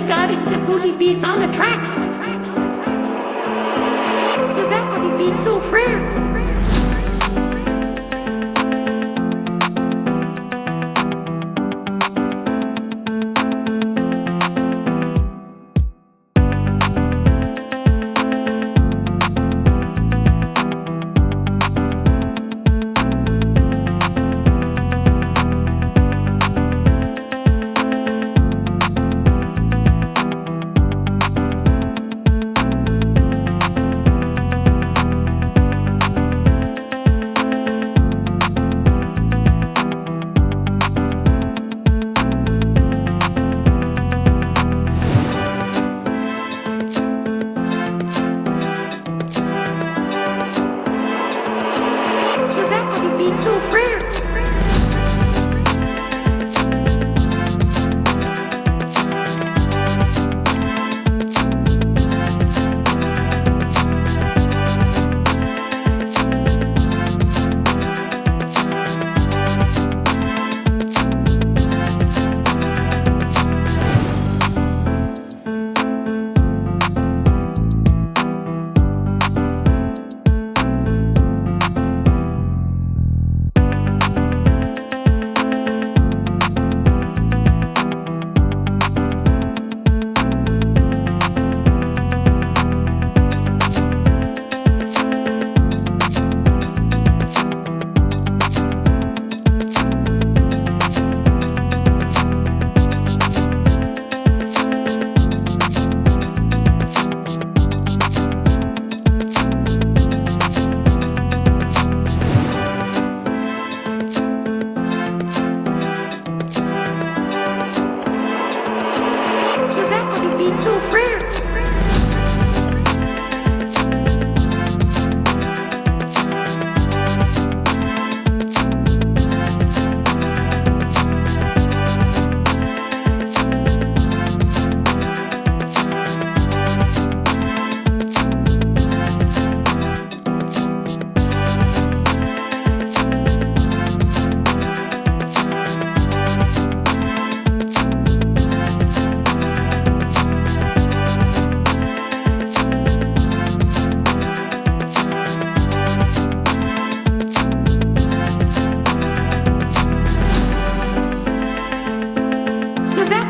my god, it's the booty beats on the track. C'est so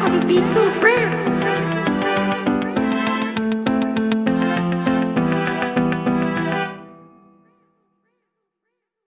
I be too friends.